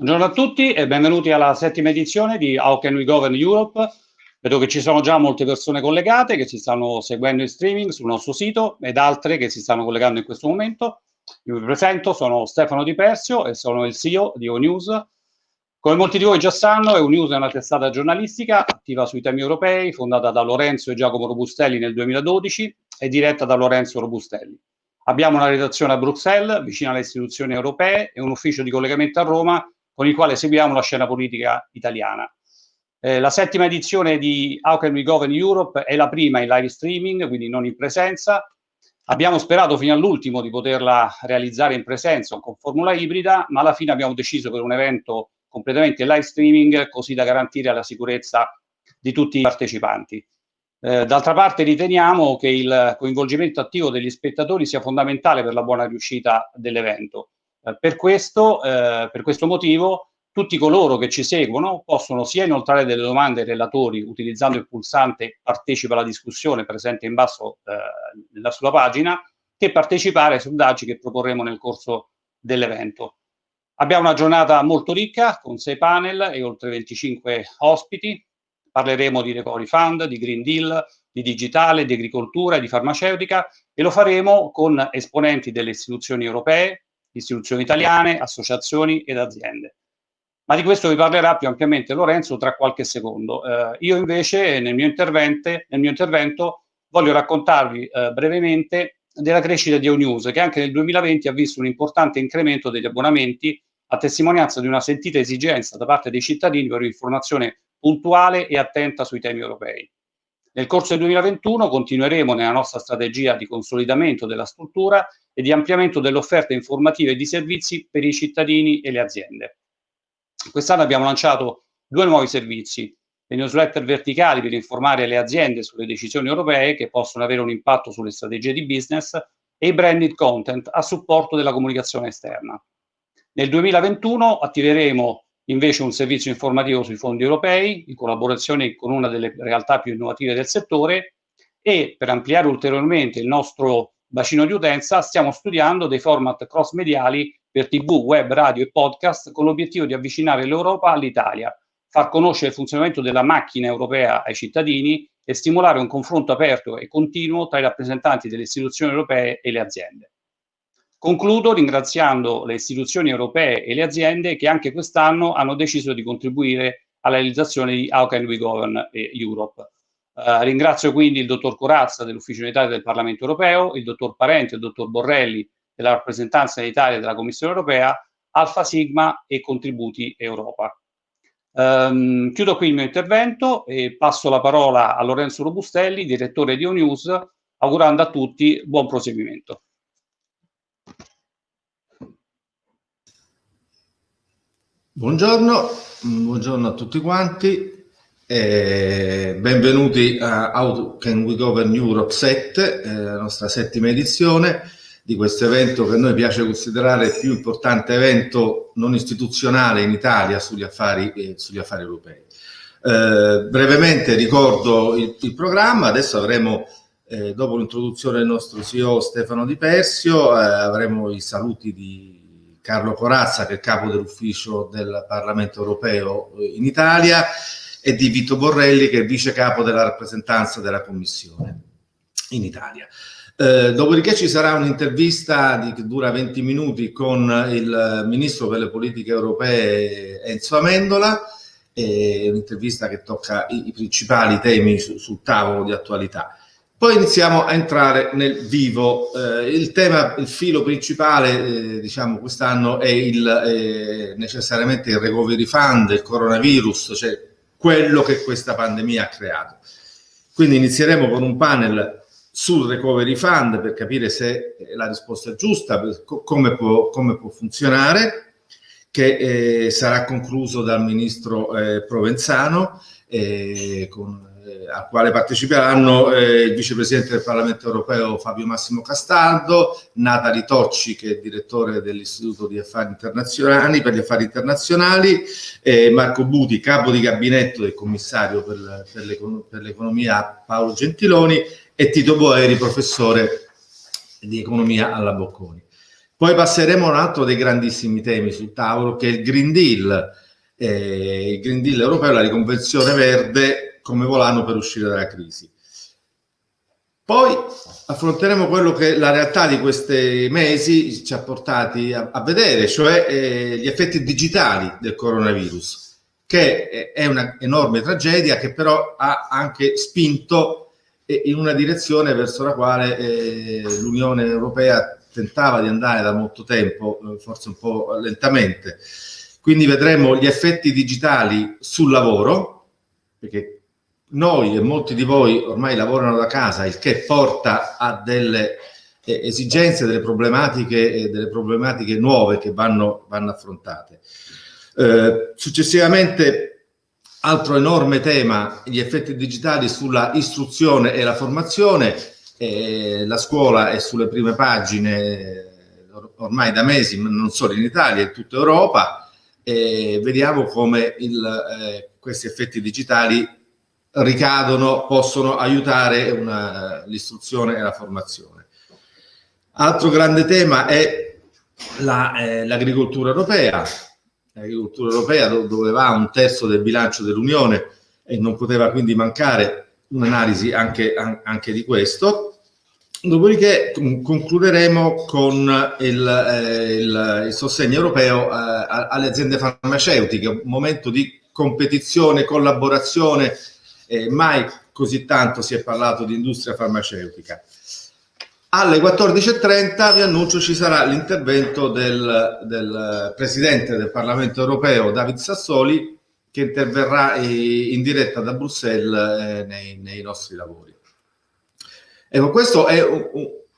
Buongiorno a tutti e benvenuti alla settima edizione di How Can We Govern Europe. Vedo che ci sono già molte persone collegate che si stanno seguendo in streaming sul nostro sito ed altre che si stanno collegando in questo momento. Io vi presento, sono Stefano Di Persio e sono il CEO di ONews. Come molti di voi già sanno, ONews è una testata giornalistica attiva sui temi europei, fondata da Lorenzo e Giacomo Robustelli nel 2012 e diretta da Lorenzo Robustelli. Abbiamo una redazione a Bruxelles, vicino alle istituzioni europee, e un ufficio di collegamento a Roma con il quale seguiamo la scena politica italiana. Eh, la settima edizione di How Can We Govern Europe è la prima in live streaming, quindi non in presenza. Abbiamo sperato fino all'ultimo di poterla realizzare in presenza con formula ibrida, ma alla fine abbiamo deciso per un evento completamente live streaming, così da garantire la sicurezza di tutti i partecipanti. Eh, D'altra parte riteniamo che il coinvolgimento attivo degli spettatori sia fondamentale per la buona riuscita dell'evento. Eh, per, questo, eh, per questo motivo tutti coloro che ci seguono possono sia inoltrare delle domande ai relatori utilizzando il pulsante partecipa alla discussione presente in basso eh, sulla pagina che partecipare ai sondaggi che proporremo nel corso dell'evento. Abbiamo una giornata molto ricca con sei panel e oltre 25 ospiti. Parleremo di Recovery Fund, di Green Deal, di digitale, di agricoltura e di farmaceutica e lo faremo con esponenti delle istituzioni europee, istituzioni italiane, associazioni ed aziende. Ma di questo vi parlerà più ampiamente Lorenzo tra qualche secondo. Eh, io invece nel mio, nel mio, intervento voglio raccontarvi eh, brevemente della crescita di ONews, che anche nel 2020 ha visto un importante incremento degli abbonamenti a testimonianza di una sentita esigenza da parte dei cittadini per un'informazione puntuale e attenta sui temi europei. Nel corso del 2021 continueremo nella nostra strategia di consolidamento della struttura e di ampliamento dell'offerta informativa e di servizi per i cittadini e le aziende. Quest'anno abbiamo lanciato due nuovi servizi, le newsletter verticali per informare le aziende sulle decisioni europee che possono avere un impatto sulle strategie di business e i branded content a supporto della comunicazione esterna. Nel 2021 attiveremo invece un servizio informativo sui fondi europei in collaborazione con una delle realtà più innovative del settore e per ampliare ulteriormente il nostro bacino di utenza stiamo studiando dei format cross mediali per tv, web, radio e podcast con l'obiettivo di avvicinare l'Europa all'Italia, far conoscere il funzionamento della macchina europea ai cittadini e stimolare un confronto aperto e continuo tra i rappresentanti delle istituzioni europee e le aziende. Concludo ringraziando le istituzioni europee e le aziende che anche quest'anno hanno deciso di contribuire alla realizzazione di How Can We Govern Europe. Uh, ringrazio quindi il dottor Corazza dell'Ufficio in Italia del Parlamento Europeo, il dottor Parente, il dottor Borrelli della rappresentanza in Italia della Commissione Europea, Alfa Sigma e Contributi Europa. Um, chiudo qui il mio intervento e passo la parola a Lorenzo Robustelli, direttore di ONews, augurando a tutti buon proseguimento. Buongiorno, buongiorno a tutti quanti, eh, benvenuti a How Can We Govern Europe 7, eh, la nostra settima edizione di questo evento che a noi piace considerare il più importante evento non istituzionale in Italia sugli affari, eh, sugli affari europei. Eh, brevemente ricordo il, il, programma, adesso avremo, eh, dopo l'introduzione del nostro CEO Stefano Di Persio, eh, avremo i saluti di Carlo Corazza, che è capo dell'ufficio del Parlamento europeo eh, in Italia, e di Vito Borrelli, che è vice capo della rappresentanza della Commissione in Italia. Eh, dopodiché ci sarà un'intervista che dura 20 minuti con il Ministro per le politiche europee Enzo Amendola, un'intervista che tocca i, i principali temi su, sul tavolo di attualità. Poi iniziamo a entrare nel vivo. Eh, il tema, il filo principale, eh, diciamo, quest'anno è il, eh, necessariamente il recovery fund, il coronavirus, cioè quello che questa pandemia ha creato. Quindi inizieremo con un panel sul recovery fund per capire se la risposta è giusta, come può, come può funzionare, che eh, sarà concluso dal ministro eh, Provenzano eh, con al quale parteciperanno eh, il vicepresidente del Parlamento europeo Fabio Massimo Castaldo, Natali Tocci che è direttore dell'Istituto di Affari Internazionali per gli Affari Internazionali, eh, Marco Buti, capo di gabinetto del commissario per, per l'economia Paolo Gentiloni e Tito Boeri, professore di economia alla Bocconi. Poi passeremo a un altro dei grandissimi temi sul tavolo che è il Green Deal, eh, il Green Deal europeo, la riconversione verde come volano per uscire dalla crisi. Poi affronteremo quello che la realtà di questi mesi ci ha portati a, a vedere, cioè eh, gli effetti digitali del coronavirus, che è una enorme tragedia che però ha anche spinto eh, in una direzione verso la quale eh, l'Unione Europea tentava di andare da molto tempo, eh, forse un po' lentamente. Quindi vedremo gli effetti digitali sul lavoro, perché noi e molti di voi ormai lavorano da casa, il che porta a delle eh, esigenze, delle problematiche, eh, delle problematiche nuove che vanno, vanno affrontate. Eh, successivamente, altro enorme tema, gli effetti digitali sulla istruzione e la formazione. Eh, la scuola è sulle prime pagine eh, ormai da mesi, non solo in Italia, in tutta Europa, e vediamo come il, eh, questi effetti digitali ricadono, possono aiutare l'istruzione e la formazione. Altro grande tema è l'agricoltura la, eh, europea, l'agricoltura europea dove va un terzo del bilancio dell'Unione e non poteva quindi mancare un'analisi anche, anche, di questo. Dopodiché concluderemo con il, eh, il, il sostegno europeo eh, alle aziende farmaceutiche, un momento di competizione, collaborazione eh, mai così tanto si è parlato di industria farmaceutica. Alle 14.30 vi annuncio ci sarà l'intervento del, del, Presidente del Parlamento Europeo, David Sassoli, che interverrà in diretta da Bruxelles eh, nei, nei, nostri lavori. Ecco, questo è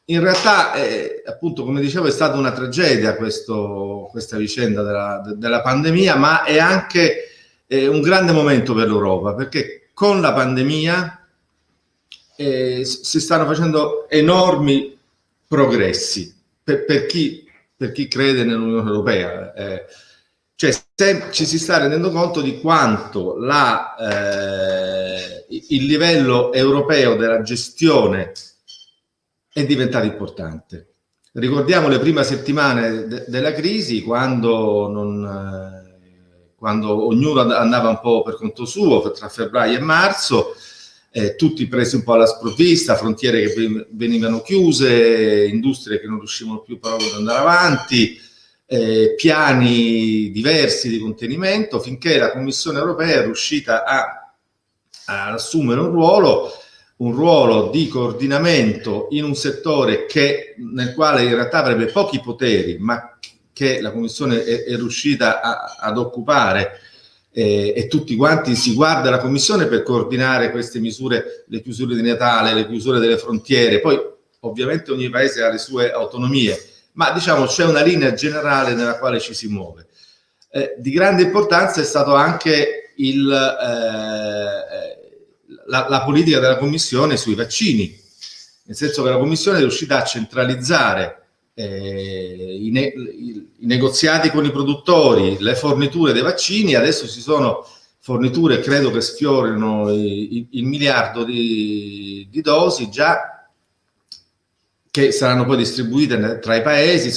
in realtà, è, appunto, come dicevo, è stata una tragedia questo, questa vicenda della, della, pandemia, ma è anche eh, un grande momento per l'Europa, perché con la pandemia eh, si stanno facendo enormi progressi per, per, chi, per chi, crede nell'Unione Europea. Eh, cioè se, ci si sta rendendo conto di quanto la, eh, il livello europeo della gestione è diventato importante. Ricordiamo le prime settimane de della crisi quando non eh, quando ognuno andava un po' per conto suo, tra febbraio e marzo, eh, tutti presi un po' alla sprovvista, frontiere che venivano chiuse, industrie che non riuscivano più proprio ad andare avanti, eh, piani diversi di contenimento, finché la Commissione europea è riuscita a, a assumere un ruolo un ruolo di coordinamento in un settore che, nel quale in realtà avrebbe pochi poteri, ma che la Commissione è, è riuscita a, ad occupare eh, e tutti quanti si guarda la Commissione per coordinare queste misure, le chiusure di Natale, le chiusure delle frontiere, poi ovviamente ogni paese ha le sue autonomie, ma diciamo c'è una linea generale nella quale ci si muove. Eh, di grande importanza è stato anche il, eh, la, la politica della Commissione sui vaccini, nel senso che la Commissione è riuscita a centralizzare eh, i, ne i, negoziati con i produttori, le forniture dei vaccini, adesso ci sono forniture credo che sfiorino il, il miliardo di, di, dosi già che saranno poi distribuite tra i paesi,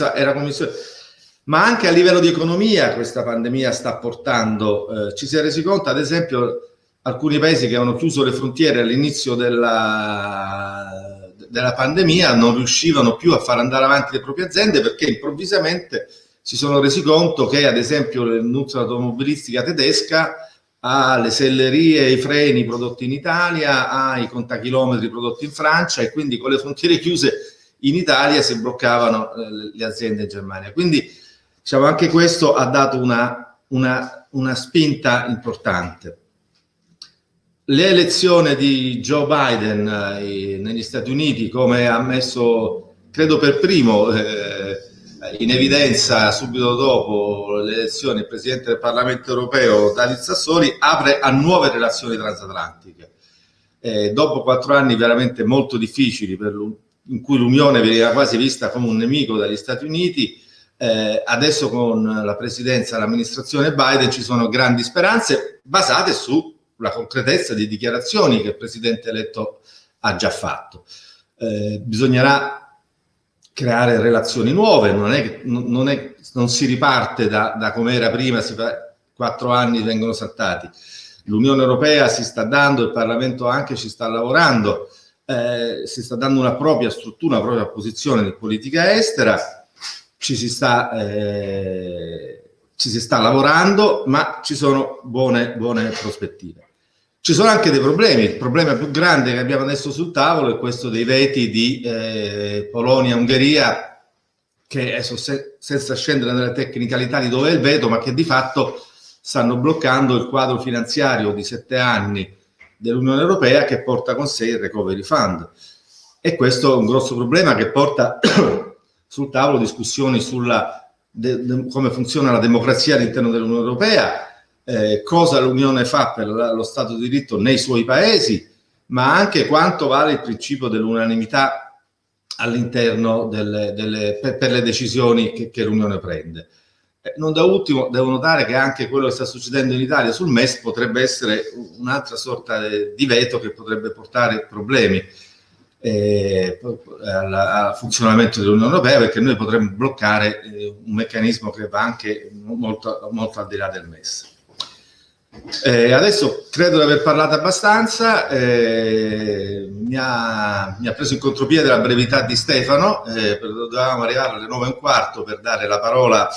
ma anche a livello di economia questa pandemia sta portando, eh, ci si è resi conto ad esempio alcuni paesi che hanno chiuso le frontiere all'inizio della, della pandemia non riuscivano più a far andare avanti le proprie aziende perché improvvisamente si sono resi conto che ad esempio l'industria automobilistica tedesca ha le sellerie i freni prodotti in Italia, ha i contachilometri prodotti in Francia e quindi con le frontiere chiuse in Italia si bloccavano eh, le aziende in Germania. Quindi diciamo, anche questo ha dato una, una, una spinta importante le elezioni di Joe Biden eh, negli Stati Uniti, come ha messo, credo per primo, eh, in evidenza subito dopo le elezioni il Presidente del Parlamento europeo David Sassoli, apre a nuove relazioni transatlantiche. Eh, dopo quattro anni veramente molto difficili, in cui l'Unione veniva quasi vista come un nemico dagli Stati Uniti, eh, adesso con la presidenza e l'amministrazione Biden ci sono grandi speranze basate su la concretezza di dichiarazioni che il Presidente eletto ha già fatto. Eh, bisognerà creare relazioni nuove, non, è, non, è, non si riparte da, da come era prima, si fa, quattro anni vengono saltati. L'Unione Europea si sta dando, il Parlamento anche ci sta lavorando, eh, si sta dando una propria struttura, una propria posizione di politica estera, ci si sta, eh, ci si sta lavorando, ma ci sono buone, buone prospettive. Ci sono anche dei problemi, il problema più grande che abbiamo adesso sul tavolo è questo dei veti di eh, Polonia-Ungheria, che adesso se, senza scendere nelle tecnicalità di dove è il veto, ma che di fatto stanno bloccando il quadro finanziario di sette anni dell'Unione Europea che porta con sé il Recovery Fund. E questo è un grosso problema che porta sul tavolo discussioni sulla de, de, come funziona la democrazia all'interno dell'Unione Europea, eh, cosa l'Unione fa per la, lo Stato di diritto nei suoi paesi, ma anche quanto vale il principio dell'unanimità all'interno delle, delle, per, per, le decisioni che, che l'Unione prende. Eh, non da ultimo devo notare che anche quello che sta succedendo in Italia sul MES potrebbe essere un'altra sorta di veto che potrebbe portare problemi eh, al, al, funzionamento dell'Unione Europea perché noi potremmo bloccare eh, un meccanismo che va anche molto, molto al di là del MES. Eh, adesso credo di aver parlato abbastanza, mi, ha, mi, ha, preso in contropiede la brevità di Stefano, dovevamo arrivare alle 9 e un quarto per dare la parola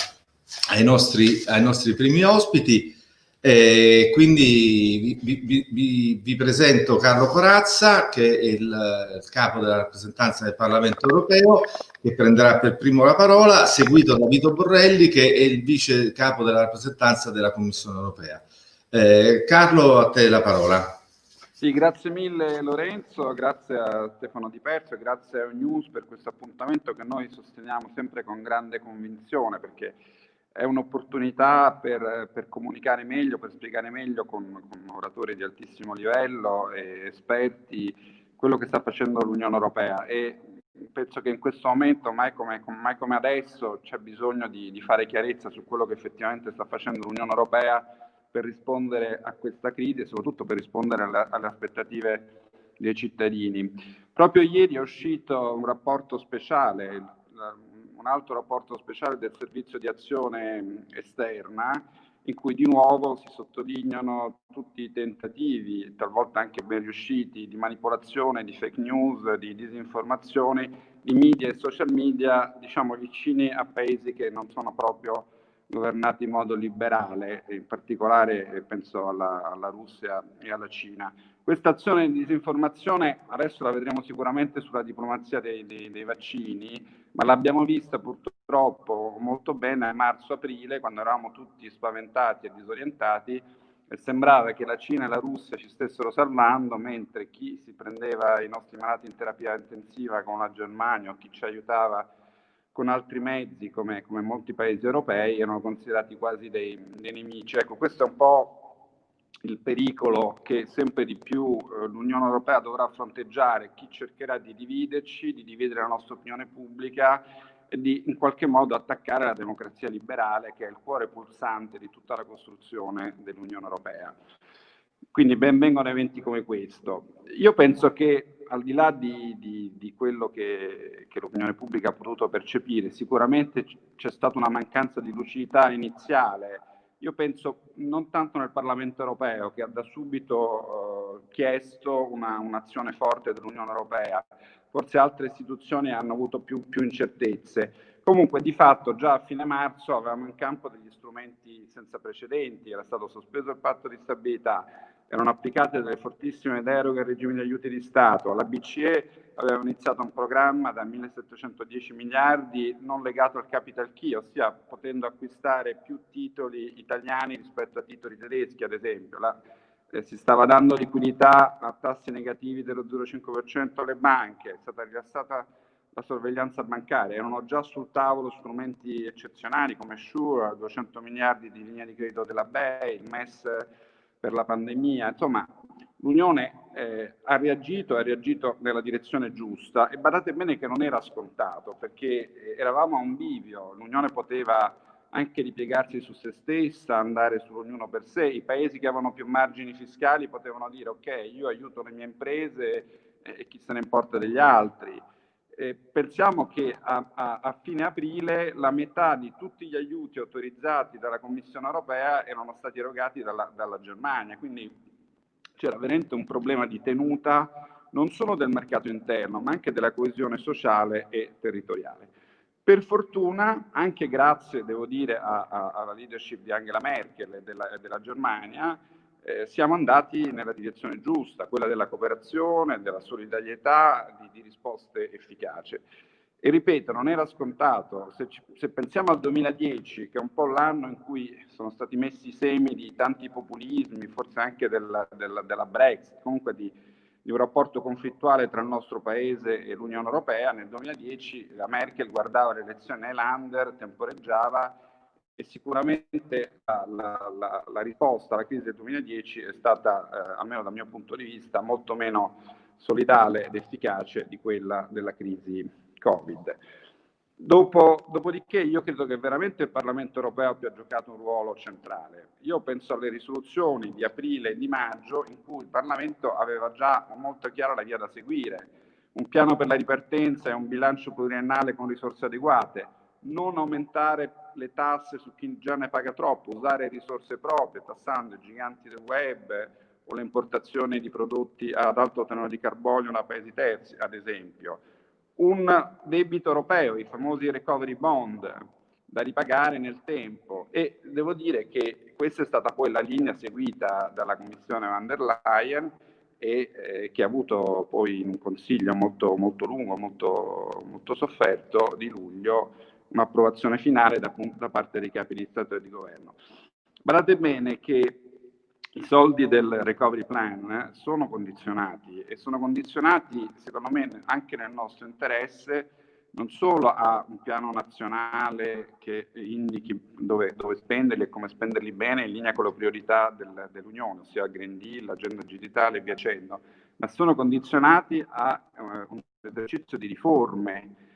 ai nostri, ai nostri primi ospiti. Eh, quindi vi, vi, vi, vi, presento Carlo Corazza, che è il, il, capo della rappresentanza del Parlamento europeo, che prenderà per primo la parola, seguito da Vito Borrelli, che è il vice capo della rappresentanza della Commissione europea. Eh, Carlo, a te la parola. Sì, grazie mille Lorenzo, grazie a Stefano Di Perso e grazie a News per questo appuntamento che noi sosteniamo sempre con grande convinzione perché è un'opportunità per, per, comunicare meglio, per spiegare meglio con, con, oratori di altissimo livello e esperti quello che sta facendo l'Unione Europea e penso che in questo momento, mai come, mai come adesso, c'è bisogno di, di fare chiarezza su quello che effettivamente sta facendo l'Unione Europea per rispondere a questa crisi e soprattutto per rispondere alla, alle aspettative dei cittadini. Proprio ieri è uscito un rapporto speciale, un altro rapporto speciale del servizio di azione esterna, in cui di nuovo si sottolineano tutti i tentativi, talvolta anche ben riusciti, di manipolazione, di fake news, di disinformazione, di media e social media, diciamo vicini a paesi che non sono proprio governati in modo liberale, in particolare eh, penso alla, alla Russia e alla Cina. Questa azione di disinformazione adesso la vedremo sicuramente sulla diplomazia dei, dei, dei vaccini, ma l'abbiamo vista purtroppo molto bene a marzo-aprile, quando eravamo tutti spaventati e disorientati e sembrava che la Cina e la Russia ci stessero salvando, mentre chi si prendeva i nostri malati in terapia intensiva con la Germania o chi ci aiutava con altri mezzi, come, come molti paesi europei, erano considerati quasi dei, dei, nemici. Ecco, questo è un po' il pericolo che sempre di più eh, l'Unione Europea dovrà fronteggiare, chi cercherà di dividerci, di dividere la nostra opinione pubblica e di in qualche modo attaccare la democrazia liberale, che è il cuore pulsante di tutta la costruzione dell'Unione Europea. Quindi ben vengono eventi come questo. Io penso che al di là di, di, di quello che, che l'opinione pubblica ha potuto percepire, sicuramente c'è stata una mancanza di lucidità iniziale. Io penso non tanto nel Parlamento europeo, che ha da subito eh, chiesto una, un'azione forte dell'Unione europea, forse altre istituzioni hanno avuto più, più incertezze. Comunque, di fatto, già a fine marzo avevamo in campo degli strumenti senza precedenti, era stato sospeso il patto di stabilità, erano applicate delle fortissime deroghe al regime di aiuti di Stato. La BCE aveva iniziato un programma da 1710 miliardi non legato al capital key, ossia potendo acquistare più titoli italiani rispetto a titoli tedeschi, ad esempio. La, eh, si stava dando liquidità a tassi negativi dello 0,5% alle banche, è stata rilassata la sorveglianza bancaria, erano già sul tavolo strumenti eccezionali come Sure, 200 miliardi di linea di credito della BEI, il MES per la pandemia, insomma l'Unione eh, ha reagito, ha reagito nella direzione giusta e badate bene che non era scontato perché eh, eravamo a un bivio, l'Unione poteva anche ripiegarsi su se stessa, andare su ognuno per sé, i paesi che avevano più margini fiscali potevano dire ok, io aiuto le mie imprese eh, e chi se ne importa degli altri. Eh, pensiamo che a, a, a, fine aprile la metà di tutti gli aiuti autorizzati dalla Commissione europea erano stati erogati dalla, dalla Germania, quindi c'era veramente un problema di tenuta non solo del mercato interno, ma anche della coesione sociale e territoriale. Per fortuna, anche grazie, devo dire, alla leadership di Angela Merkel e della, della Germania, eh, siamo andati nella direzione giusta, quella della cooperazione, della solidarietà, di, di risposte efficaci. E ripeto, non era scontato, se, ci, se, pensiamo al 2010, che è un po' l'anno in cui sono stati messi i semi di tanti populismi, forse anche della, della, della Brexit, comunque di, di, un rapporto conflittuale tra il nostro paese e l'Unione Europea, nel 2010 la Merkel guardava le elezioni Highlander, temporeggiava e sicuramente la, la, la, la, risposta alla crisi del 2010 è stata, eh, almeno dal mio punto di vista, molto meno solidale ed efficace di quella della crisi Covid. Dopo, dopodiché io credo che veramente il Parlamento europeo abbia giocato un ruolo centrale. Io penso alle risoluzioni di aprile e di maggio in cui il Parlamento aveva già molto chiara la via da seguire, un piano per la ripartenza e un bilancio pluriennale con risorse adeguate, non aumentare le tasse su chi già ne paga troppo, usare risorse proprie, tassando i giganti del web o le importazioni di prodotti ad alto tenore di carbonio da paesi terzi, ad esempio. Un debito europeo, i famosi recovery bond, da ripagare nel tempo e devo dire che questa è stata poi la linea seguita dalla Commissione van der Leyen e eh, che ha avuto poi un consiglio molto, molto lungo, molto, molto sofferto di luglio un'approvazione finale da, da, parte dei capi di Stato e di Governo. Guardate bene che i soldi del recovery plan sono condizionati e sono condizionati secondo me anche nel nostro interesse non solo a un piano nazionale che indichi dove, dove spenderli e come spenderli bene in linea con le priorità del, dell'Unione, ossia il Green Deal, l'agenda digitale e via dicendo, ma sono condizionati a uh, un esercizio di riforme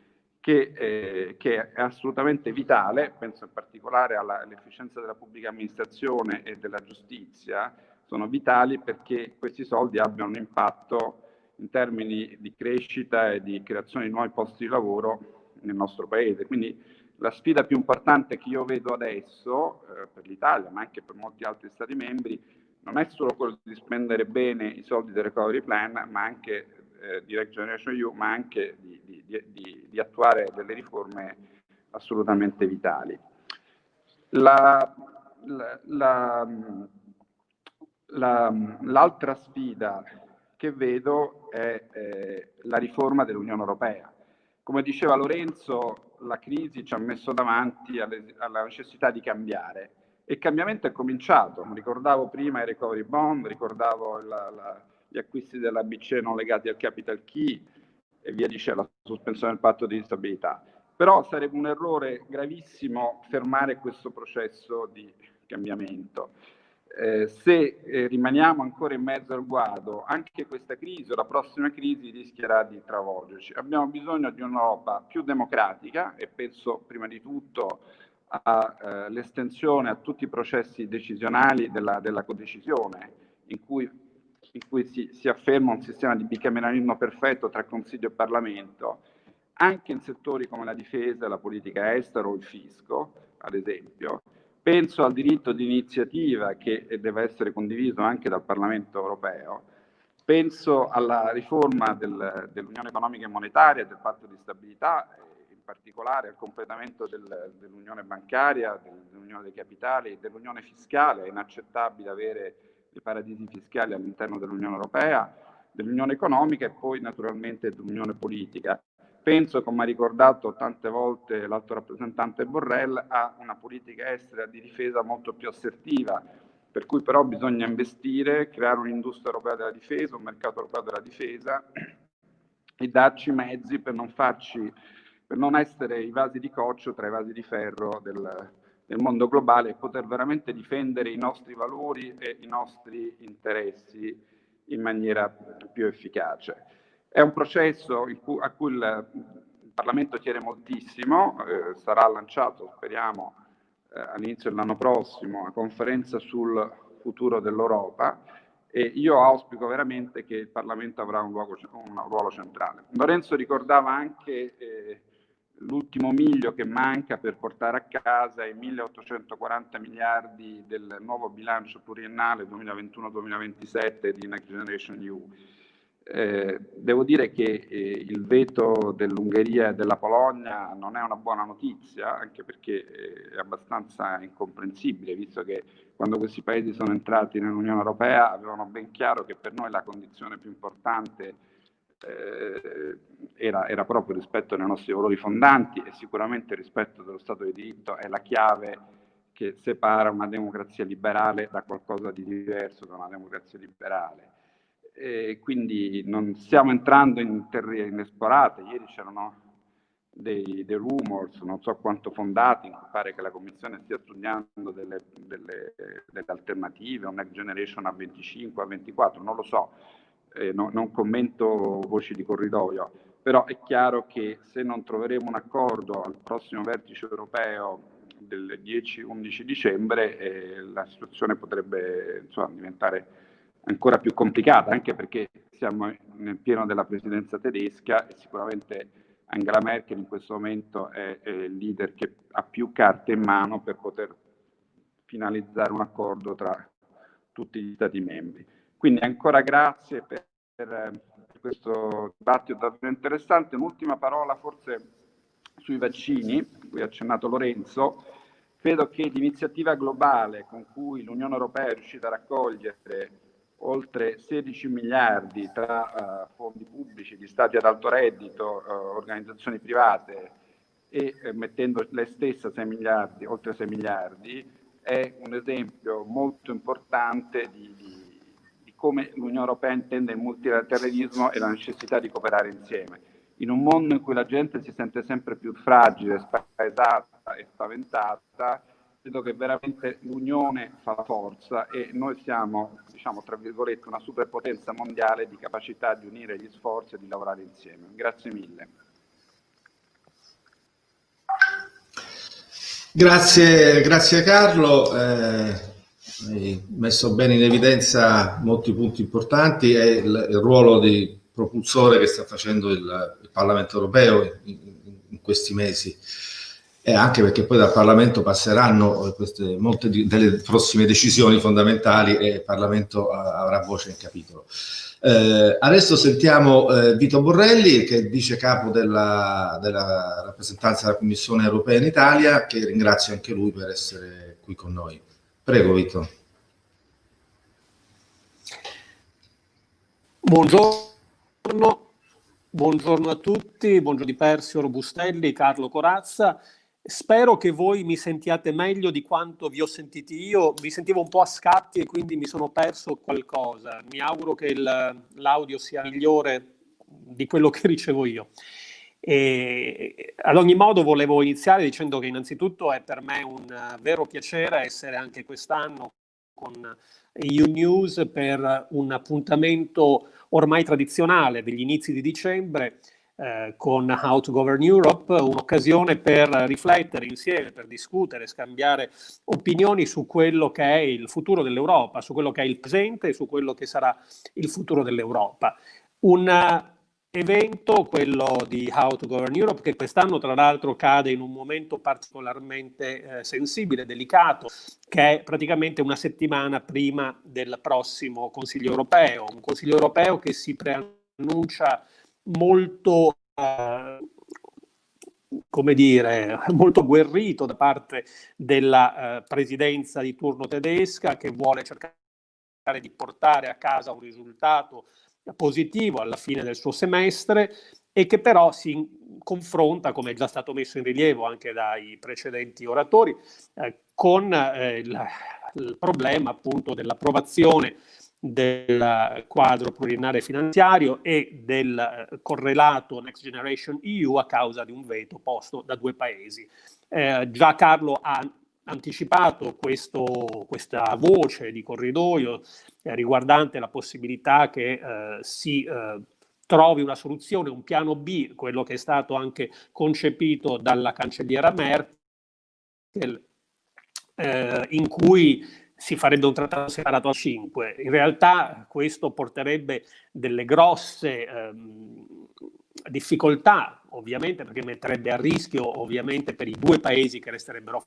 che, eh, che, è assolutamente vitale, penso in particolare all'efficienza della pubblica amministrazione e della giustizia, sono vitali perché questi soldi abbiano un impatto in termini di crescita e di creazione di nuovi posti di lavoro nel nostro Paese. Quindi la sfida più importante che io vedo adesso eh, per l'Italia, ma anche per molti altri Stati membri, non è solo quello di spendere bene i soldi del recovery plan, ma anche eh, Direct Generation EU, ma anche di, di, di, di, attuare delle riforme assolutamente vitali. La, la, la, l'altra sfida che vedo è eh, la riforma dell'Unione Europea. Come diceva Lorenzo, la crisi ci ha messo davanti alle, alla necessità di cambiare e il cambiamento è cominciato. Ricordavo prima i recovery bond, ricordavo la, la, gli acquisti della BCE non legati al capital key e via dicendo, la sospensione del patto di stabilità. Però sarebbe un errore gravissimo fermare questo processo di cambiamento. Eh, se eh, rimaniamo ancora in mezzo al guado, anche questa crisi o la prossima crisi rischierà di travolgerci. Abbiamo bisogno di un'Europa più democratica e penso prima di tutto all'estensione eh, a tutti i processi decisionali della, della codecisione, in cui in cui si, si afferma un sistema di bicameralismo perfetto tra Consiglio e Parlamento, anche in settori come la difesa, la politica estera o il fisco, ad esempio. Penso al diritto di iniziativa che deve essere condiviso anche dal Parlamento europeo. Penso alla riforma del, dell'Unione economica e monetaria, del patto di stabilità, in particolare al completamento del, dell'Unione bancaria, dell'Unione dei capitali dell'Unione fiscale. È inaccettabile avere i paradisi fiscali all'interno dell'Unione Europea, dell'Unione Economica e poi naturalmente dell'Unione Politica. Penso, come ha ricordato tante volte l'alto rappresentante Borrell, a una politica estera di difesa molto più assertiva, per cui però bisogna investire, creare un'industria europea della difesa, un mercato europeo della difesa e darci mezzi per non, farci, per non essere i vasi di coccio tra i vasi di ferro del, nel mondo globale e poter veramente difendere i nostri valori e i nostri interessi in maniera più efficace. È un processo cui, a cui il, il, Parlamento tiene moltissimo, eh, sarà lanciato, speriamo, eh, all'inizio dell'anno prossimo, una conferenza sul futuro dell'Europa e io auspico veramente che il Parlamento avrà un, luogo, un ruolo centrale. Lorenzo ricordava anche eh, l'ultimo miglio che manca per portare a casa i 1840 miliardi del nuovo bilancio pluriennale 2021-2027 di Next Generation EU. Eh, devo dire che eh, il veto dell'Ungheria e della Polonia non è una buona notizia, anche perché eh, è abbastanza incomprensibile, visto che quando questi paesi sono entrati nell'Unione Europea avevano ben chiaro che per noi la condizione più importante eh, era, era, proprio rispetto dei nostri valori fondanti e sicuramente rispetto dello Stato di diritto è la chiave che separa una democrazia liberale da qualcosa di diverso da una democrazia liberale e quindi non stiamo entrando in terre inesplorate. Ieri c'erano dei, dei, rumors, non so quanto fondati, mi pare che la Commissione stia studiando delle, delle, delle alternative, un next generation a 25, a 24, non lo so, eh, no, non commento voci di corridoio, però è chiaro che se non troveremo un accordo al prossimo vertice europeo del 10-11 dicembre, eh, la situazione potrebbe insomma, diventare ancora più complicata, anche perché siamo nel pieno della presidenza tedesca e sicuramente Angela Merkel in questo momento è, è il leader che ha più carte in mano per poter finalizzare un accordo tra tutti gli Stati membri. Quindi ancora grazie per, per, per questo dibattito davvero interessante. Un'ultima parola forse sui vaccini, cui ha accennato Lorenzo. Credo che l'iniziativa globale con cui l'Unione Europea è riuscita a raccogliere oltre 16 miliardi tra uh, fondi pubblici, di stati ad alto reddito, uh, organizzazioni private e eh, mettendo lei stessa 6 miliardi, oltre 6 miliardi, è un esempio molto importante di, di come l'Unione Europea intende il multilateralismo e la necessità di cooperare insieme. In un mondo in cui la gente si sente sempre più fragile, spaesata e spaventata, credo che veramente l'unione fa la forza e noi siamo, diciamo, tra virgolette, una superpotenza mondiale di capacità di unire gli sforzi e di lavorare insieme. Grazie mille. Grazie, grazie Carlo. Eh, hai messo bene in evidenza molti punti importanti e il, il ruolo di propulsore che sta facendo il, il Parlamento europeo in, in questi mesi e anche perché poi dal Parlamento passeranno eh, queste, molte di, delle prossime decisioni fondamentali e il Parlamento avrà voce in capitolo. Eh, adesso sentiamo eh, Vito Borrelli, che è vice capo della, della, rappresentanza della Commissione europea in Italia, che ringrazio anche lui per essere qui con noi. Prego Vito. Buongiorno, buongiorno a tutti, buongiorno di Persio Robustelli, Carlo Corazza. Spero che voi mi sentiate meglio di quanto vi ho sentiti io. Vi sentivo un po' a scatti e quindi mi sono perso qualcosa. Mi auguro che l'audio sia migliore di quello che ricevo io. E, ad ogni modo volevo iniziare dicendo che innanzitutto è per me un vero piacere essere anche quest'anno con EU News per un appuntamento ormai tradizionale degli inizi di dicembre eh, con How to Govern Europe, un'occasione per riflettere insieme, per discutere, scambiare opinioni su quello che è il futuro dell'Europa, su quello che è il presente e su quello che sarà il futuro dell'Europa. Un evento, quello di How to Govern Europe, che quest'anno tra l'altro cade in un momento particolarmente eh, sensibile, delicato, che è praticamente una settimana prima del prossimo Consiglio europeo, un Consiglio europeo che si preannuncia molto, eh, come dire, molto agguerrito da parte della eh, presidenza di turno tedesca che vuole cercare di portare a casa un risultato positivo alla fine del suo semestre e che però si confronta, come è già stato messo in rilievo anche dai precedenti oratori, eh, con eh, il, problema appunto dell'approvazione del quadro pluriennale finanziario e del eh, correlato Next Generation EU a causa di un veto posto da due paesi. Eh, già Carlo ha anticipato questo, questa voce di corridoio eh, riguardante la possibilità che eh, si eh, trovi una soluzione, un piano B, quello che è stato anche concepito dalla cancelliera Merkel, eh, in cui si farebbe un trattato separato a cinque. In realtà questo porterebbe delle grosse ehm, difficoltà, ovviamente, perché metterebbe a rischio, ovviamente, per i due paesi che resterebbero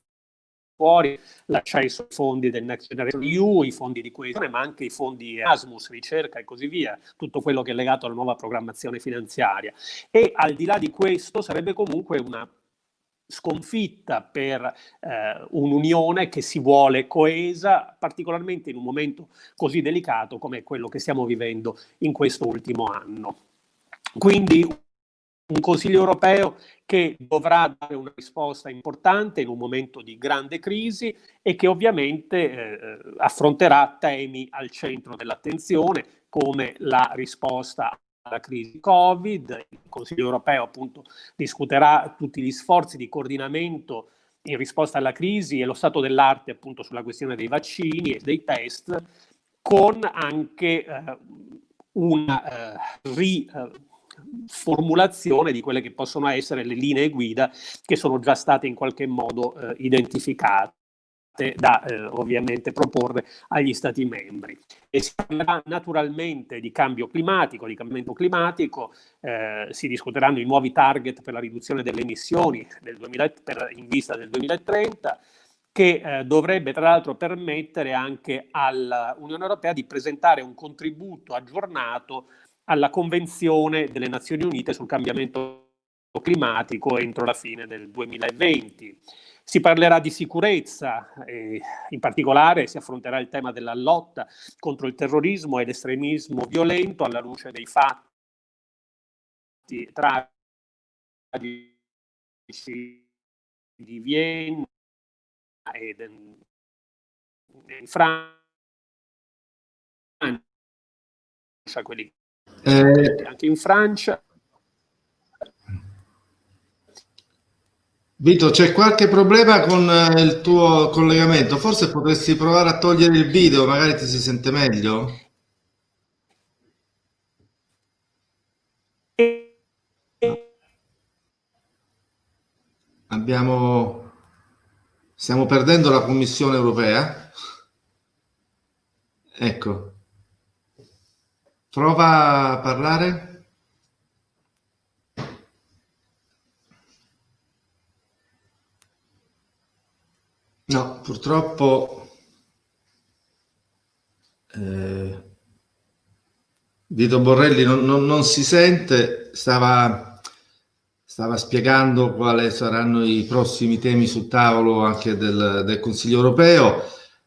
fuori l'accesso ai fondi del Next Generation EU, i fondi di coesione, ma anche i fondi Erasmus, ricerca e così via, tutto quello che è legato alla nuova programmazione finanziaria. E al di là di questo sarebbe comunque una sconfitta per eh, un'unione che si vuole coesa, particolarmente in un momento così delicato come quello che stiamo vivendo in questo ultimo anno. Quindi un Consiglio europeo che dovrà dare una risposta importante in un momento di grande crisi e che ovviamente eh, affronterà temi al centro dell'attenzione come la risposta alla crisi Covid. Il Consiglio europeo appunto discuterà tutti gli sforzi di coordinamento in risposta alla crisi e lo stato dell'arte appunto sulla questione dei vaccini e dei test con anche eh, una eh, ri, eh, formulazione di quelle che possono essere le linee guida che sono già state in qualche modo eh, identificate da eh, ovviamente proporre agli Stati membri. E si parlerà naturalmente di cambio climatico, di cambiamento climatico, eh, si discuteranno i nuovi target per la riduzione delle emissioni del 2000, per, in vista del 2030, che eh, dovrebbe tra l'altro permettere anche all'Unione Europea di presentare un contributo aggiornato alla Convenzione delle Nazioni Unite sul cambiamento climatico entro la fine del 2020. Si parlerà di sicurezza, in particolare si affronterà il tema della lotta contro il terrorismo e l'estremismo violento alla luce dei fatti tragici di Vienna e in Francia, quelli eh, anche in Francia. Vito, c'è qualche problema con eh, il tuo collegamento? Forse potresti provare a togliere il video, magari ti si sente meglio? Abbiamo... Stiamo perdendo la Commissione europea? Ecco. Prova a parlare. No, purtroppo eh, Vito Borrelli non, non, non, si sente, stava, stava spiegando quali saranno i prossimi temi sul tavolo anche del, del Consiglio europeo.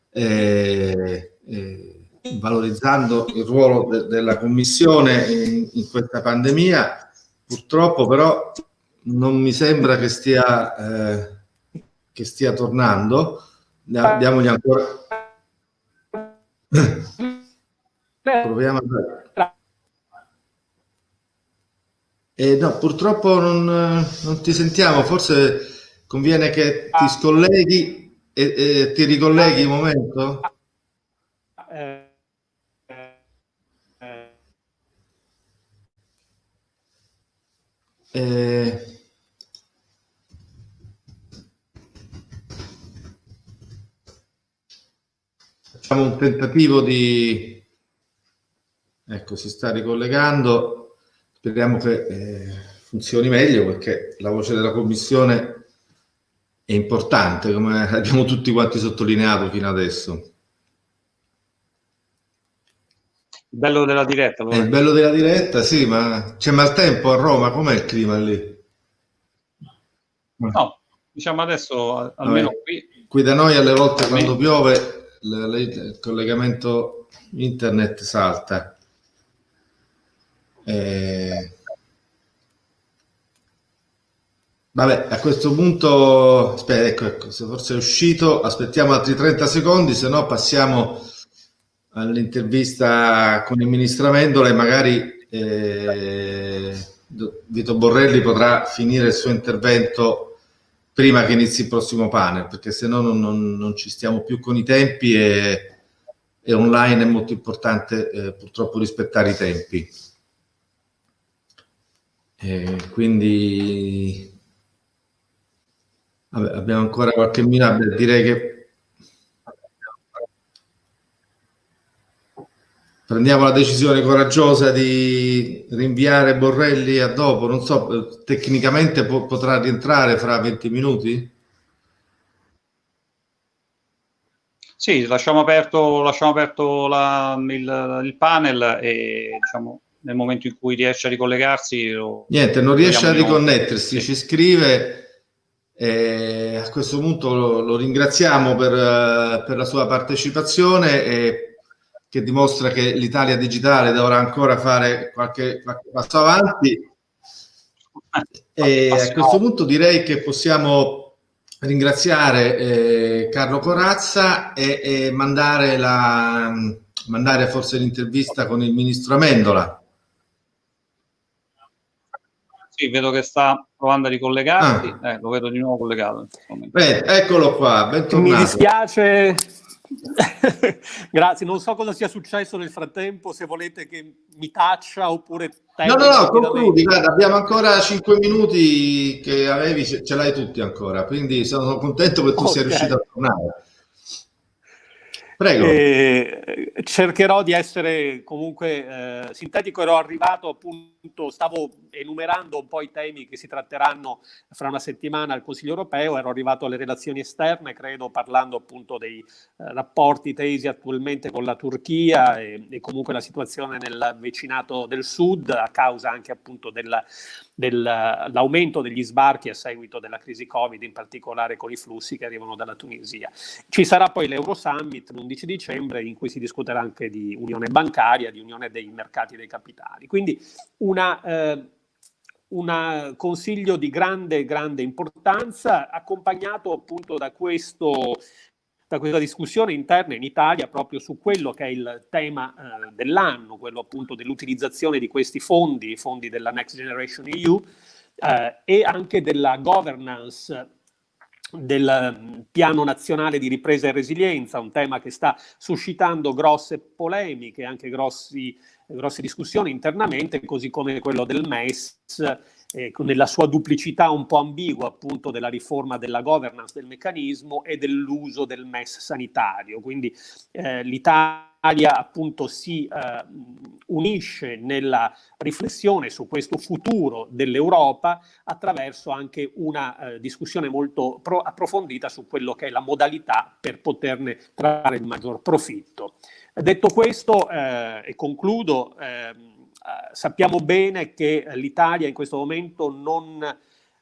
Eh, eh, valorizzando il ruolo de della Commissione in, in, questa pandemia. Purtroppo però non mi sembra che stia, eh, che stia tornando. Diamogli ancora... Proviamo a... Eh, no, purtroppo non, non, ti sentiamo, forse conviene che ti scolleghi e, e ti ricolleghi un momento. Eh, facciamo un tentativo di... Ecco, si sta ricollegando. Speriamo che eh, funzioni meglio perché la voce della Commissione è importante, come abbiamo tutti quanti sottolineato fino adesso. Il bello della diretta. È il bello della diretta, sì, ma c'è maltempo a Roma, com'è il clima lì? No, diciamo adesso almeno Vabbè. qui. Qui da noi alle volte quando piove il collegamento internet salta. Eh... Vabbè, a questo punto, aspetta, ecco, ecco, se forse è uscito, aspettiamo altri 30 secondi, se no passiamo all'intervista con il ministro Amendola e magari eh, Vito Borrelli potrà finire il suo intervento prima che inizi il prossimo panel, perché se no non, non, non, ci stiamo più con i tempi e, e online è molto importante eh, purtroppo rispettare i tempi. E quindi vabbè, abbiamo ancora qualche minuto, direi che prendiamo la decisione coraggiosa di rinviare Borrelli a dopo, non so, tecnicamente po potrà rientrare fra 20 minuti? Sì, lasciamo aperto, lasciamo aperto la, il, il, panel e diciamo, nel momento in cui riesce a ricollegarsi... Niente, non riesce a riconnettersi, sì. ci scrive, eh, a questo punto lo, lo ringraziamo per, per, la sua partecipazione e che dimostra che l'Italia digitale dovrà ancora fare qualche, qualche passo avanti. E a questo punto direi che possiamo ringraziare eh, Carlo Corazza e, e mandare, la, mandare forse l'intervista con il ministro Amendola. Sì, vedo che sta provando a ricollegarsi, ah. eh, lo vedo di nuovo collegato. Beh, eccolo qua, bentornato. Mi dispiace, Grazie, non so cosa sia successo nel frattempo, se volete che mi taccia oppure... No, no, no, concludi, guarda, abbiamo ancora 5 minuti che avevi, ce l'hai tutti ancora, quindi sono contento che tu okay. sia riuscito a tornare. Prego. Eh, cercherò di essere comunque eh, sintetico, ero arrivato appunto, stavo enumerando un po' i temi che si tratteranno fra una settimana al Consiglio europeo, ero arrivato alle relazioni esterne, credo, parlando appunto dei eh, rapporti tesi attualmente con la Turchia e, e, comunque la situazione nel vicinato del sud a causa anche appunto della, dell'aumento degli sbarchi a seguito della crisi Covid, in particolare con i flussi che arrivano dalla Tunisia. Ci sarà poi l'Euro Summit l'11 dicembre in cui si discuterà anche di unione bancaria, di unione dei mercati dei capitali. Quindi una, eh, un consiglio di grande, grande importanza accompagnato appunto da questo da questa discussione interna in Italia proprio su quello che è il tema eh, dell'anno, quello appunto dell'utilizzazione di questi fondi, i fondi della Next Generation EU, eh, e anche della governance del mm, piano nazionale di ripresa e resilienza, un tema che sta suscitando grosse polemiche, anche grossi, grosse discussioni internamente, così come quello del MES eh, nella sua duplicità un po' ambigua appunto della riforma della governance del meccanismo e dell'uso del MES sanitario. Quindi eh, l'Italia appunto si eh, unisce nella riflessione su questo futuro dell'Europa attraverso anche una eh, discussione molto approfondita su quello che è la modalità per poterne trarre il maggior profitto. Detto questo, eh, e concludo, eh, sappiamo bene che l'Italia in questo momento non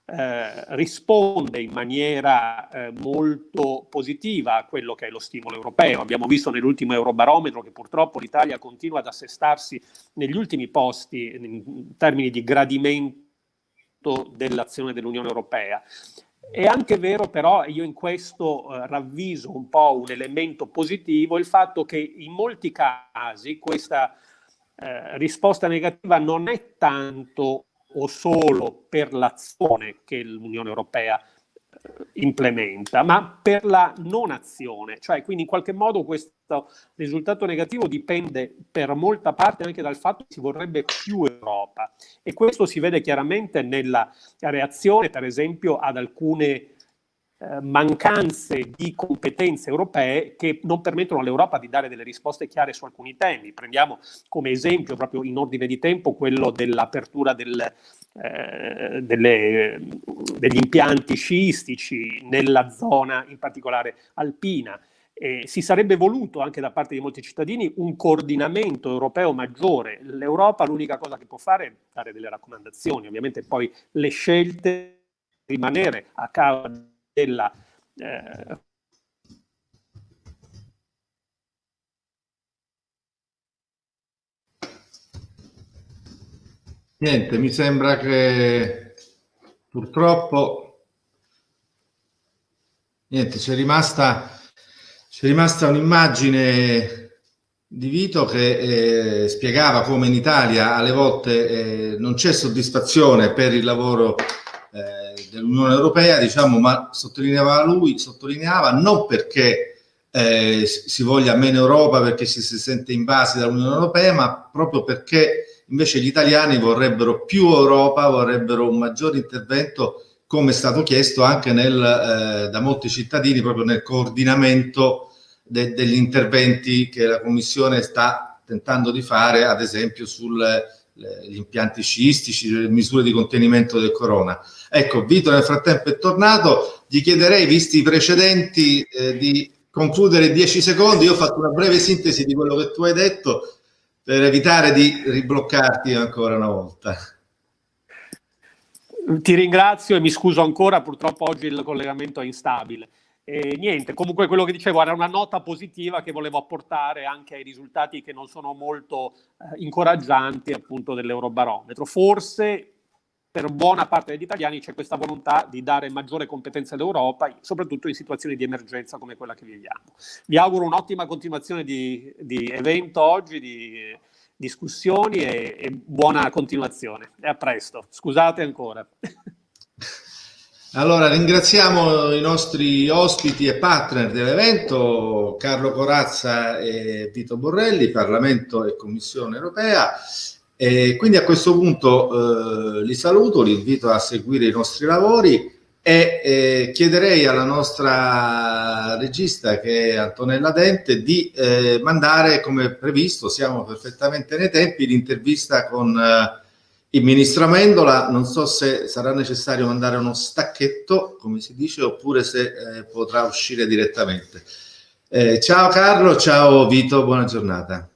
eh, risponde in maniera eh, molto positiva a quello che è lo stimolo europeo. Abbiamo visto nell'ultimo Eurobarometro che purtroppo l'Italia continua ad assestarsi negli ultimi posti in termini di gradimento dell'azione dell'Unione Europea. È anche vero però, io in questo eh, ravviso un po' un elemento positivo, il fatto che in molti casi questa eh, risposta negativa non è tanto o solo per l'azione che l'Unione Europea eh, implementa, ma per la non azione, cioè quindi in qualche modo questo risultato negativo dipende per molta parte anche dal fatto che si vorrebbe più Europa. E questo si vede chiaramente nella reazione per esempio ad alcune eh, mancanze di competenze europee che non permettono all'Europa di dare delle risposte chiare su alcuni temi. Prendiamo come esempio, proprio in ordine di tempo, quello dell'apertura del, eh, degli impianti sciistici nella zona, in particolare alpina. Eh, si sarebbe voluto anche da parte di molti cittadini un coordinamento europeo maggiore. L'Europa l'unica cosa che può fare è dare delle raccomandazioni, ovviamente poi le scelte rimanere a causa della eh, Niente, mi sembra che purtroppo niente, c'è rimasta, rimasta un'immagine di Vito che eh, spiegava come in Italia alle volte eh, non c'è soddisfazione per il lavoro dell'Unione Europea, diciamo, ma sottolineava lui, sottolineava non perché eh, si voglia meno Europa, perché ci si sente invasi dall'Unione Europea, ma proprio perché invece gli italiani vorrebbero più Europa, vorrebbero un maggiore intervento, come è stato chiesto anche nel, eh, da molti cittadini, proprio nel coordinamento de degli interventi che la Commissione sta tentando di fare ad esempio sugli impianti sciistici, le misure di contenimento del corona. Ecco, Vito nel frattempo è tornato, gli chiederei, visti i precedenti, eh, di concludere 10 secondi, io ho fatto una breve sintesi di quello che tu hai detto per evitare di ribloccarti ancora una volta. Ti ringrazio e mi scuso ancora, purtroppo oggi il collegamento è instabile. E niente, comunque quello che dicevo era una nota positiva che volevo apportare anche ai risultati che non sono molto eh, incoraggianti appunto dell'Eurobarometro. Forse per buona parte degli italiani c'è questa volontà di dare maggiore competenza all'Europa, soprattutto in situazioni di emergenza come quella che viviamo. Vi auguro un'ottima continuazione di, di, evento oggi, di discussioni e, e buona continuazione. E a presto. Scusate ancora. Allora, ringraziamo i nostri ospiti e partner dell'evento, Carlo Corazza e Vito Borrelli, Parlamento e Commissione Europea. E quindi a questo punto eh, li saluto, li invito a seguire i nostri lavori e eh, chiederei alla nostra regista che è Antonella Dente di eh, mandare come previsto, siamo perfettamente nei tempi, l'intervista con eh, il ministro Amendola, non so se sarà necessario mandare uno stacchetto, come si dice, oppure se eh, potrà uscire direttamente. Eh, ciao Carlo, ciao Vito, buona giornata.